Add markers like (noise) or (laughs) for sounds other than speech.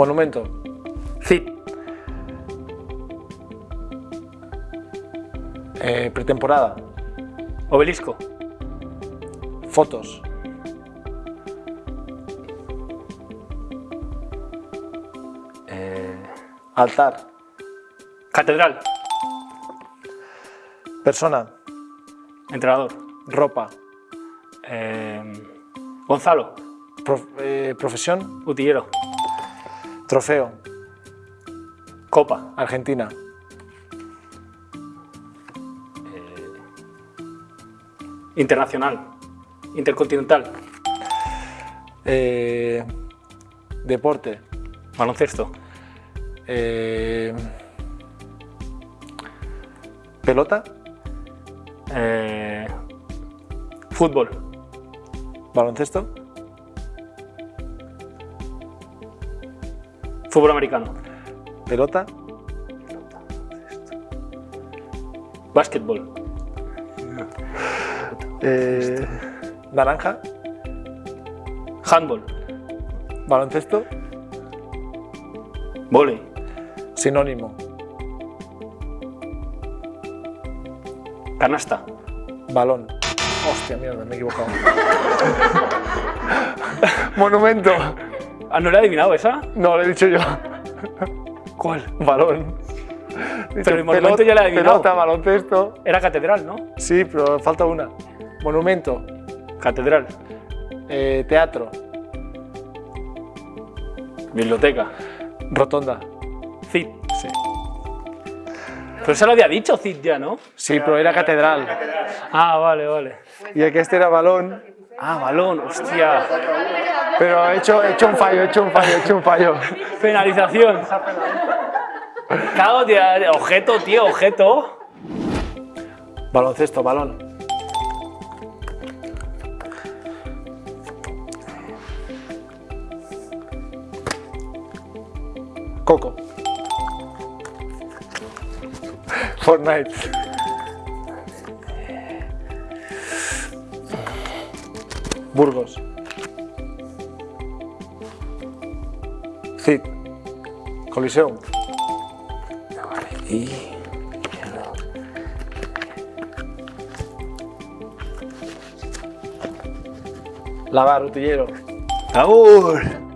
Monumento. Cid. Eh, pretemporada. Obelisco. Fotos. Eh, Altar. catedral. Persona. Entrenador. Ropa. Eh, Gonzalo. Prof- profesión. Utillero. Trofeo. Copa. Argentina. Internacional. Intercontinental. Eh, deporte. Baloncesto. Eh, pelota. Eh, fútbol. Baloncesto. Fútbol americano. Pelota. Básquetbol. Eh, naranja. Handball. Baloncesto. Volei. Sinónimo. Canasta. Balón. Hostia, mierda, me he equivocado. (laughs) (laughs) Monumento. Ah, ¿no le he adivinado esa? No, lo he dicho yo. ¿Cuál? Balón. Pero el monumento pelota- ya lo he adivinado. Pelota, baloncesto. Era catedral, ¿no? Sí, pero falta una. Monumento. Catedral. Eh, teatro. Biblioteca. Rotonda. Cid. Sí. Pero se lo había dicho Cid ya, ¿no? Sí, pero era catedral. Ah, vale, vale. Y el que este era balón. Ah, balón, hostia. Pero he hecho, he hecho un fallo, he hecho un fallo, he hecho un fallo. Penalización. Cago, tío. Objeto, tío, objeto. Baloncesto, balón. Coco. Fortnite. Burgos. Cid. Coliseum. Lavar, utillero. ¡Agur!